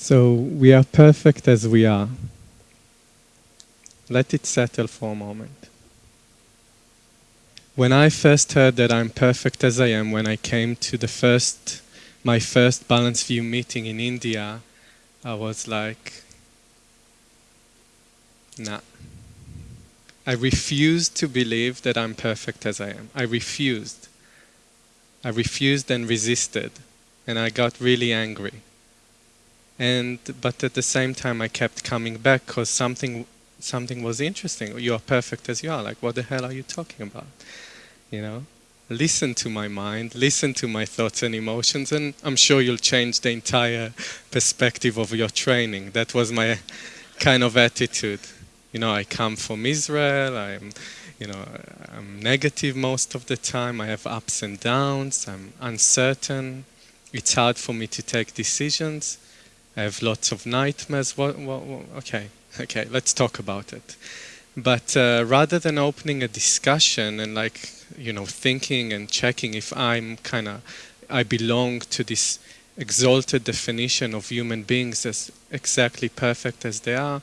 So we are perfect as we are. Let it settle for a moment. When I first heard that I'm perfect as I am, when I came to the first, my first Balanced View meeting in India, I was like, nah. I refused to believe that I'm perfect as I am. I refused. I refused and resisted, and I got really angry. And but at the same time, I kept coming back because something something was interesting. You are perfect as you are. Like, what the hell are you talking about? You know, listen to my mind, listen to my thoughts and emotions, and I'm sure you'll change the entire perspective of your training. That was my kind of attitude. You know, I come from Israel. I'm, you know, I'm negative most of the time. I have ups and downs. I'm uncertain. It's hard for me to take decisions. I have lots of nightmares. What, what, what, okay, okay, let's talk about it. But uh, rather than opening a discussion and like, you know, thinking and checking if I'm kind of, I belong to this exalted definition of human beings as exactly perfect as they are,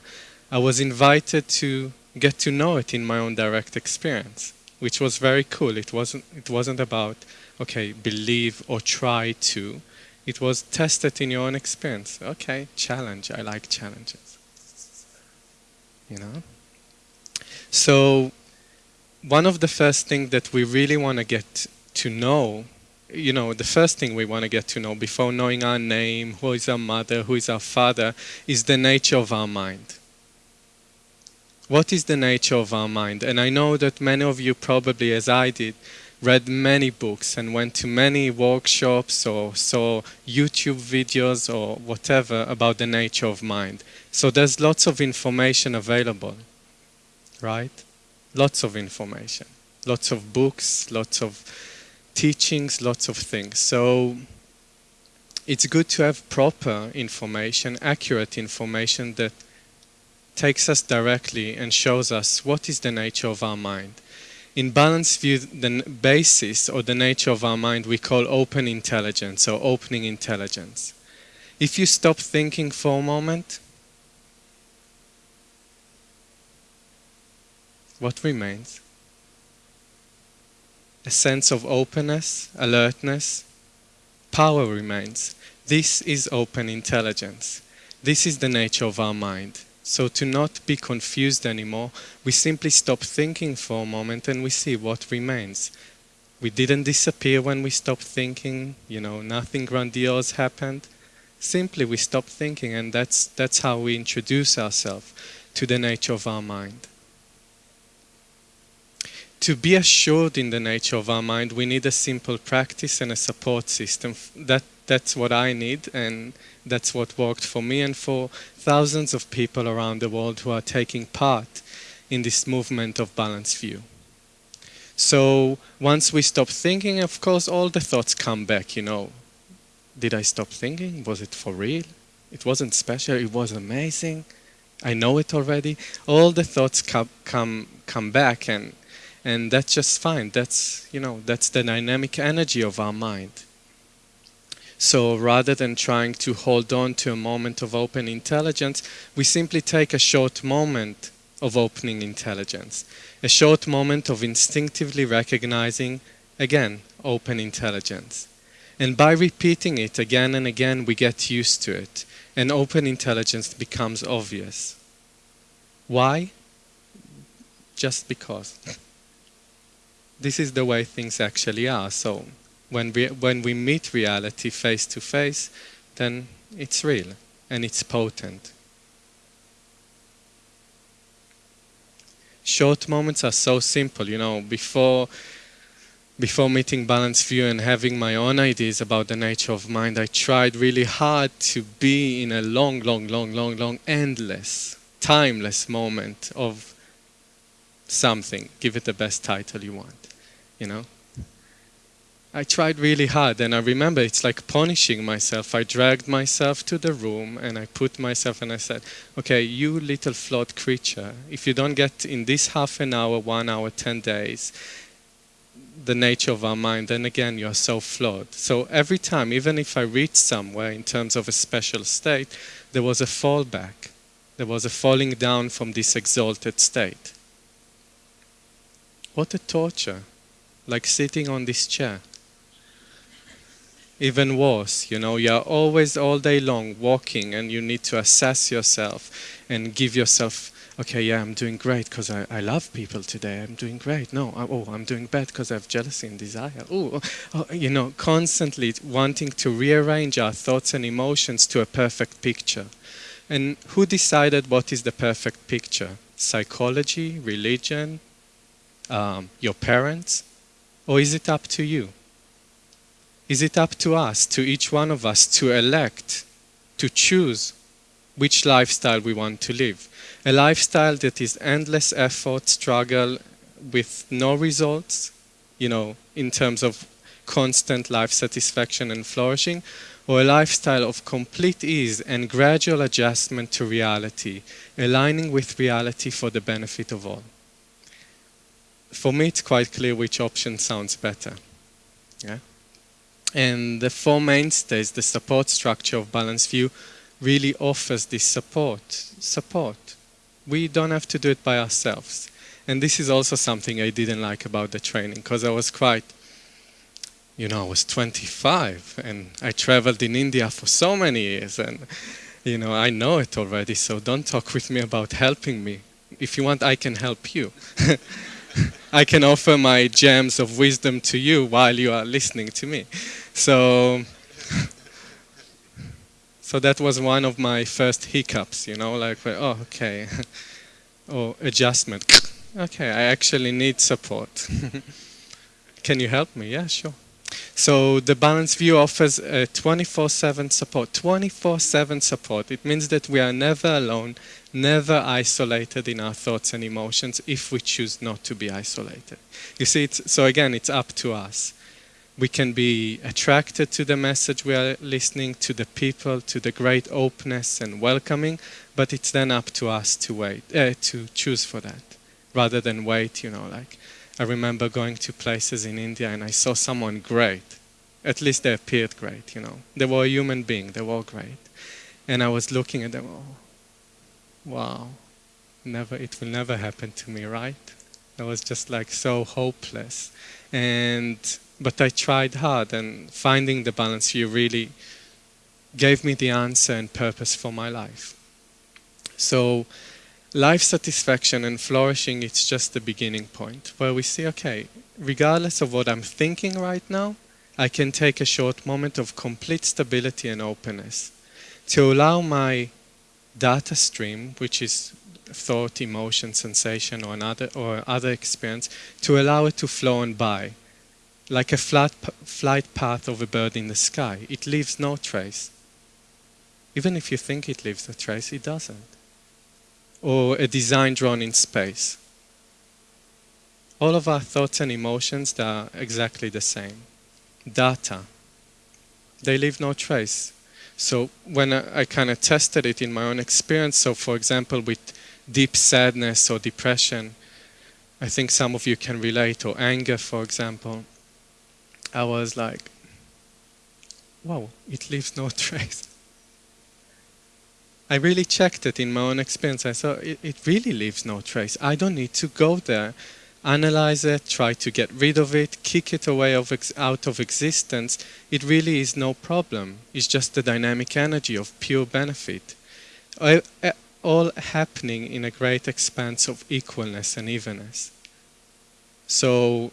I was invited to get to know it in my own direct experience, which was very cool. It wasn't, it wasn't about, okay, believe or try to. It was tested in your own experience. Okay, challenge. I like challenges. You know? So, one of the first things that we really want to get to know, you know, the first thing we want to get to know before knowing our name, who is our mother, who is our father, is the nature of our mind. What is the nature of our mind? And I know that many of you probably, as I did, read many books and went to many workshops or saw YouTube videos or whatever about the nature of mind. So there's lots of information available, right? Lots of information, lots of books, lots of teachings, lots of things. So it's good to have proper information, accurate information that takes us directly and shows us what is the nature of our mind. In Balanced View, the basis or the nature of our mind we call open intelligence or opening intelligence. If you stop thinking for a moment, what remains? A sense of openness, alertness, power remains. This is open intelligence. This is the nature of our mind. So to not be confused anymore, we simply stop thinking for a moment and we see what remains. We didn't disappear when we stopped thinking, you know, nothing grandiose happened. Simply we stopped thinking and that's, that's how we introduce ourselves to the nature of our mind. To be assured in the nature of our mind, we need a simple practice and a support system. That, that's what I need and that's what worked for me and for thousands of people around the world who are taking part in this movement of balanced view. So once we stop thinking, of course, all the thoughts come back, you know. Did I stop thinking? Was it for real? It wasn't special, it was amazing. I know it already. All the thoughts come, come, come back and, and that's just fine. That's, you know, that's the dynamic energy of our mind. So rather than trying to hold on to a moment of open intelligence, we simply take a short moment of opening intelligence. A short moment of instinctively recognizing, again, open intelligence. And by repeating it again and again, we get used to it. And open intelligence becomes obvious. Why? Just because. This is the way things actually are. So when we, when we meet reality face to face, then it's real and it's potent. Short moments are so simple, you know, before, before meeting Balanced View and having my own ideas about the nature of mind, I tried really hard to be in a long, long, long, long, long, endless, timeless moment of something. Give it the best title you want, you know. I tried really hard and I remember it's like punishing myself. I dragged myself to the room and I put myself and I said, okay, you little flawed creature, if you don't get in this half an hour, one hour, 10 days, the nature of our mind, then again, you are so flawed. So every time, even if I reached somewhere in terms of a special state, there was a fallback. There was a falling down from this exalted state. What a torture. Like sitting on this chair. Even worse, you know, you're always all day long walking and you need to assess yourself and give yourself, okay, yeah, I'm doing great because I, I love people today. I'm doing great. No, I, oh, I'm doing bad because I have jealousy and desire. Oh, oh, you know, constantly wanting to rearrange our thoughts and emotions to a perfect picture. And who decided what is the perfect picture? Psychology, religion, um, your parents? Or is it up to you? Is it up to us, to each one of us, to elect, to choose which lifestyle we want to live? A lifestyle that is endless effort, struggle, with no results, you know, in terms of constant life satisfaction and flourishing, or a lifestyle of complete ease and gradual adjustment to reality, aligning with reality for the benefit of all. For me, it's quite clear which option sounds better. Yeah? And the four mainstays, the support structure of Balanced View, really offers this support. Support. We don't have to do it by ourselves. And this is also something I didn't like about the training, because I was quite, you know, I was 25 and I traveled in India for so many years and, you know, I know it already, so don't talk with me about helping me. If you want, I can help you. I can offer my gems of wisdom to you while you are listening to me. So, so that was one of my first hiccups, you know, like, oh, okay, oh, adjustment. Okay, I actually need support. can you help me? Yeah, sure. So the Balanced View offers 24-7 support. 24-7 support. It means that we are never alone, never isolated in our thoughts and emotions if we choose not to be isolated. You see, so again, it's up to us. We can be attracted to the message we are listening, to the people, to the great openness and welcoming, but it's then up to us to wait, uh, to choose for that, rather than wait, you know, like, I remember going to places in India and I saw someone great. At least they appeared great, you know. They were a human being, they were great. And I was looking at them, oh, wow, never, it will never happen to me, right? I was just like so hopeless. And, but I tried hard and finding the balance here really gave me the answer and purpose for my life. So life satisfaction and flourishing, it's just the beginning point where we see, okay, regardless of what I'm thinking right now, I can take a short moment of complete stability and openness to allow my data stream, which is thought, emotion, sensation, or another or other experience, to allow it to flow on by, like a flat flight path of a bird in the sky. It leaves no trace. Even if you think it leaves a trace, it doesn't. Or a design drawn in space. All of our thoughts and emotions they are exactly the same. Data. They leave no trace. So when I, I kind of tested it in my own experience, so for example with deep sadness or depression, I think some of you can relate, or anger for example, I was like, wow, it leaves no trace. I really checked it in my own experience. I thought it, it really leaves no trace. I don't need to go there analyze it, try to get rid of it, kick it away of out of existence, it really is no problem. It's just the dynamic energy of pure benefit. All happening in a great expanse of equalness and evenness. So,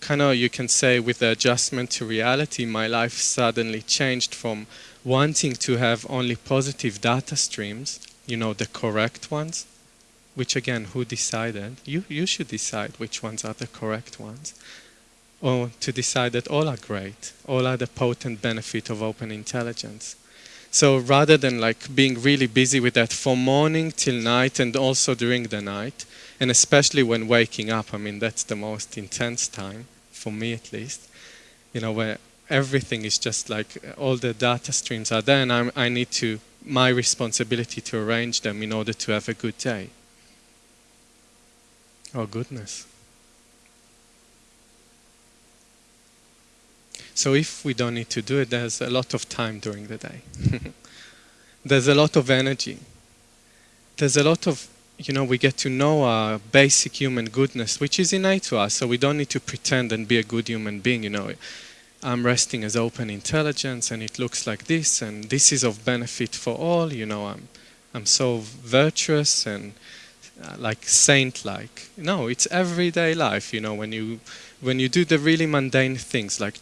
kind of you can say with the adjustment to reality, my life suddenly changed from wanting to have only positive data streams, you know, the correct ones, which again, who decided? You, you should decide which ones are the correct ones. Or to decide that all are great, all are the potent benefit of open intelligence. So rather than like being really busy with that from morning till night and also during the night, and especially when waking up, I mean, that's the most intense time, for me at least, you know, where everything is just like all the data streams are there and I'm, I need to, my responsibility to arrange them in order to have a good day. Oh, goodness. So if we don't need to do it, there's a lot of time during the day. there's a lot of energy. There's a lot of, you know, we get to know our basic human goodness, which is innate to us, so we don't need to pretend and be a good human being, you know. I'm resting as open intelligence and it looks like this and this is of benefit for all, you know, I'm, I'm so virtuous and uh, like saint-like. No, it's everyday life, you know, when you, when you do the really mundane things like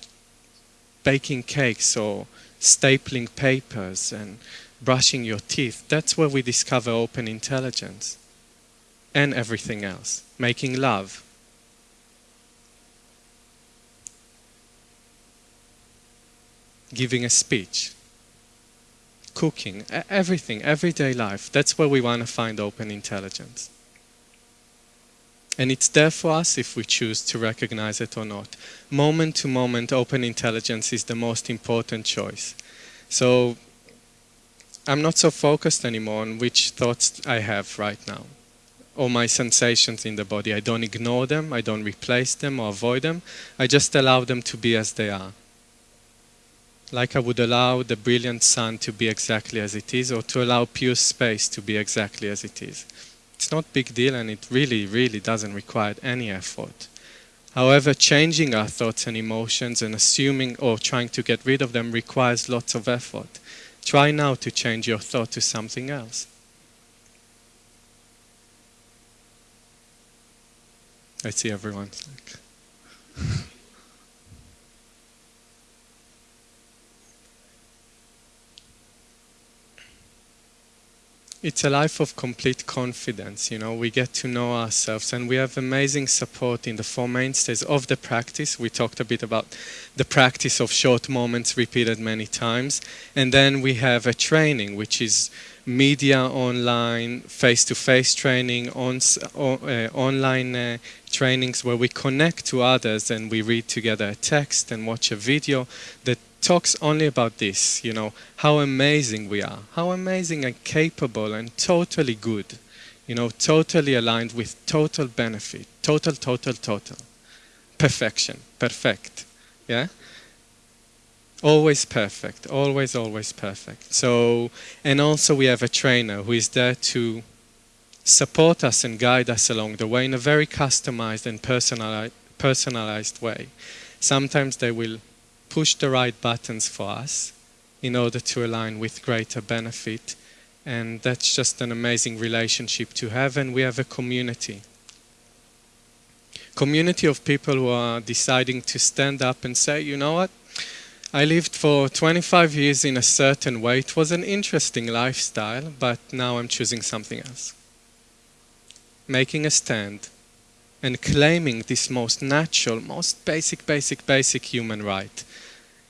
baking cakes or stapling papers and brushing your teeth, that's where we discover open intelligence and everything else. Making love. Giving a speech. Cooking, everything, everyday life. That's where we want to find open intelligence. And it's there for us if we choose to recognize it or not. Moment to moment, open intelligence is the most important choice. So I'm not so focused anymore on which thoughts I have right now or my sensations in the body. I don't ignore them, I don't replace them or avoid them. I just allow them to be as they are. Like I would allow the brilliant sun to be exactly as it is or to allow pure space to be exactly as it is. It's not big deal and it really, really doesn't require any effort. However, changing our thoughts and emotions and assuming or trying to get rid of them requires lots of effort. Try now to change your thought to something else. I see everyone's like it's a life of complete confidence. You know, we get to know ourselves and we have amazing support in the four mainstays of the practice. We talked a bit about the practice of short moments repeated many times. And then we have a training, which is media online, face-to-face training, on, uh, online uh, trainings where we connect to others and we read together a text and watch a video that talks only about this, you know, how amazing we are, how amazing and capable and totally good, you know, totally aligned with total benefit, total, total, total. Perfection, perfect, yeah? Always perfect, always, always perfect. So, and also we have a trainer who is there to support us and guide us along the way in a very customized and personalized, personalized way. Sometimes they will push the right buttons for us in order to align with greater benefit. And that's just an amazing relationship to have. And we have a community. Community of people who are deciding to stand up and say, you know what? I lived for 25 years in a certain way. It was an interesting lifestyle, but now I'm choosing something else. Making a stand and claiming this most natural, most basic, basic, basic human right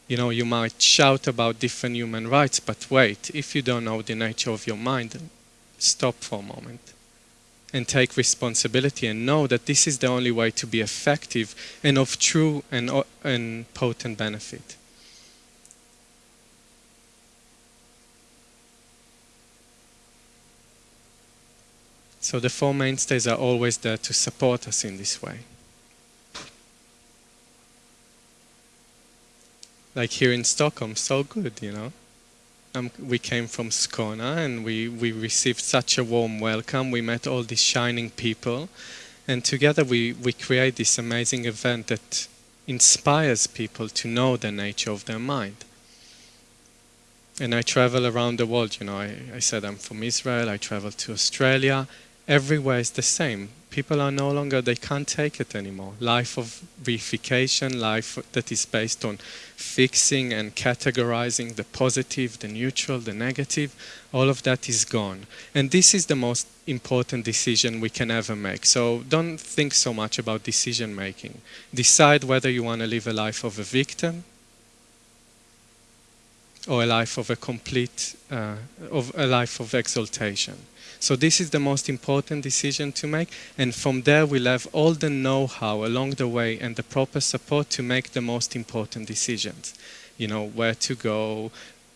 you know, you might shout about different human rights, but wait, if you don't know the nature of your mind, stop for a moment and take responsibility and know that this is the only way to be effective and of true and, and potent benefit. So the Four Mainstays are always there to support us in this way. like here in Stockholm, so good, you know. Um, we came from Skåne and we, we received such a warm welcome. We met all these shining people and together we, we create this amazing event that inspires people to know the nature of their mind. And I travel around the world, you know, I, I said I'm from Israel, I travel to Australia, everywhere is the same people are no longer, they can't take it anymore. Life of reification, life that is based on fixing and categorizing the positive, the neutral, the negative, all of that is gone. And this is the most important decision we can ever make. So don't think so much about decision making. Decide whether you want to live a life of a victim or a life of a complete, uh, of a life of exaltation. So this is the most important decision to make. And from there, we'll have all the know-how along the way and the proper support to make the most important decisions. You know, where to go,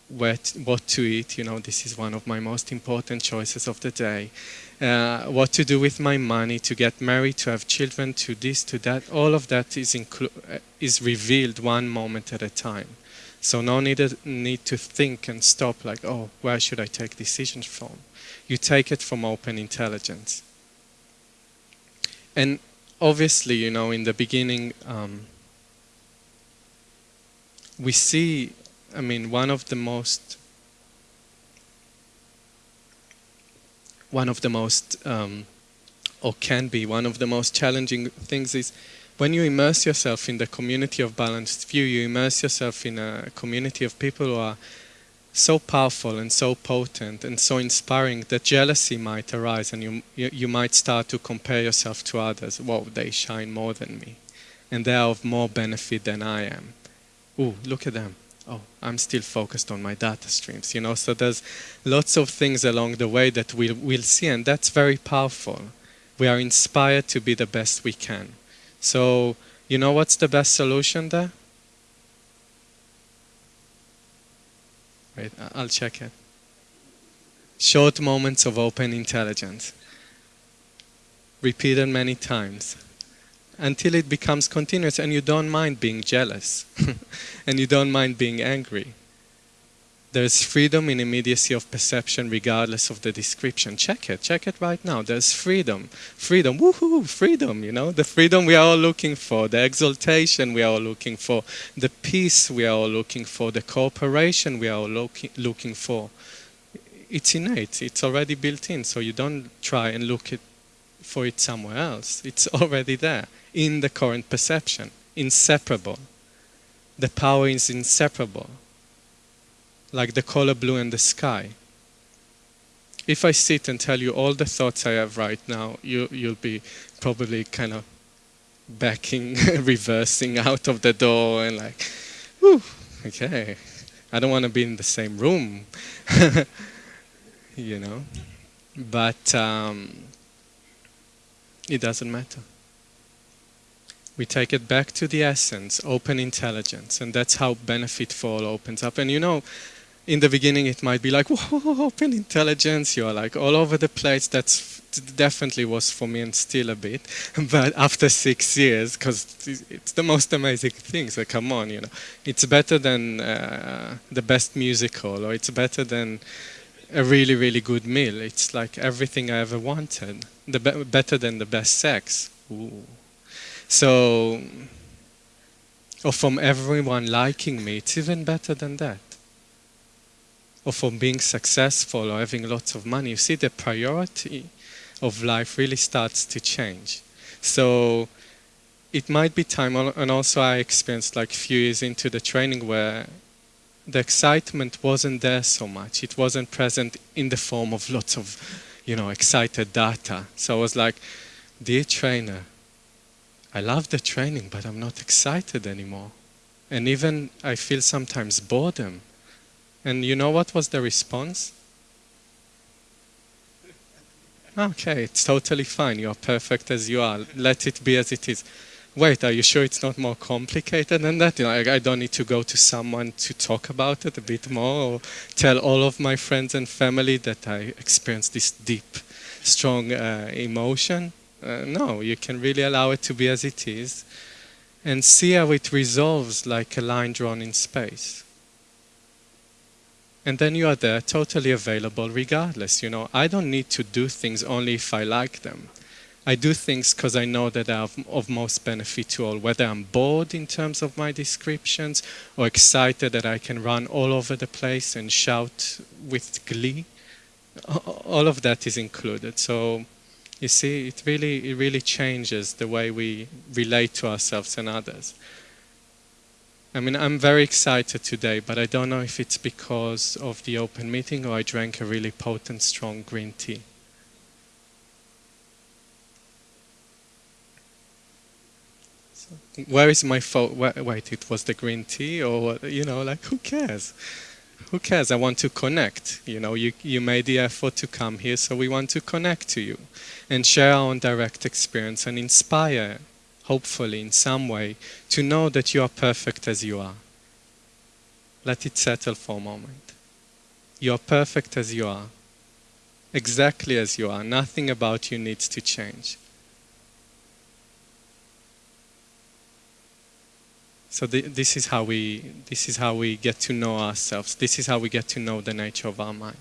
where what to eat. You know, this is one of my most important choices of the day. Uh, what to do with my money, to get married, to have children, to this, to that. All of that is uh, is revealed one moment at a time. So no need need to think and stop like, oh, where should I take decisions from? You take it from open intelligence. And obviously, you know, in the beginning, um, we see, I mean, one of the most one of the most um, or can be one of the most challenging things is when you immerse yourself in the community of balanced view, you immerse yourself in a community of people who are so powerful and so potent and so inspiring that jealousy might arise and you, you, you might start to compare yourself to others. Whoa, they shine more than me. And they are of more benefit than I am. Ooh, look at them. Oh, I'm still focused on my data streams, you know. So there's lots of things along the way that we'll, we'll see, and that's very powerful. We are inspired to be the best we can. So, you know what's the best solution there? Wait, I'll check it. Short moments of open intelligence. Repeated many times until it becomes continuous and you don't mind being jealous and you don't mind being angry. There's freedom in immediacy of perception regardless of the description. Check it, check it right now. There's freedom. Freedom, woohoo, freedom, you know, the freedom we are all looking for, the exaltation we are all looking for, the peace we are all looking for, the cooperation we are all looking, looking for. It's innate, it's already built in, so you don't try and look it, for it somewhere else. It's already there in the current perception, inseparable. The power is inseparable like the color blue in the sky. If I sit and tell you all the thoughts I have right now, you, you'll be probably kind of backing, reversing out of the door and like, whew, okay, I don't want to be in the same room, you know. But um, it doesn't matter. We take it back to the essence, open intelligence, and that's how benefit for all opens up. And you know, in the beginning it might be like whoa open intelligence. You're like all over the place. That's definitely was for me and still a bit. But after six years because it's the most amazing thing so come on you know. It's better than uh, the best musical or it's better than a really really good meal. It's like everything i ever wanted. The be better than the best sex. Ooh. so or from everyone liking me it's even better than that or from being successful or having lots of money, you see the priority of life really starts to change. So it might be time, and also I experienced like a few years into the training where the excitement wasn't there so much. It wasn't present in the form of lots of, you know, excited data. So I was like, dear trainer, I love the training, but I'm not excited anymore. And even I feel sometimes boredom and you know what was the response? Okay, it's totally fine. You are perfect as you are. Let it be as it is. Wait, are you sure it's not more complicated than that? You know, I, I don't need to go to someone to talk about it a bit more or tell all of my friends and family that I experienced this deep, strong uh, emotion. Uh, no, you can really allow it to be as it is and see how it resolves like a line drawn in space and then you are there totally available regardless you know. I don't need to do things only if i like them. I do things because i know that are of most benefit to all whether i'm bored in terms of my descriptions or excited that i can run all over the place and shout with glee. All of that is included. So you see it really it really changes the way we relate to ourselves and others I mean, I'm very excited today, but I don't know if it's because of the open meeting or I drank a really potent, strong green tea. Where is my fault? Wait, it was the green tea, or you know, like who cares? Who cares? I want to connect. You know, you you made the effort to come here, so we want to connect to you and share our own direct experience and inspire hopefully in some way, to know that you are perfect as you are. Let it settle for a moment. You're perfect as you are, exactly as you are. Nothing about you needs to change. So th- this is how we this is how we get to know ourselves. This is how we get to know the nature of our mind.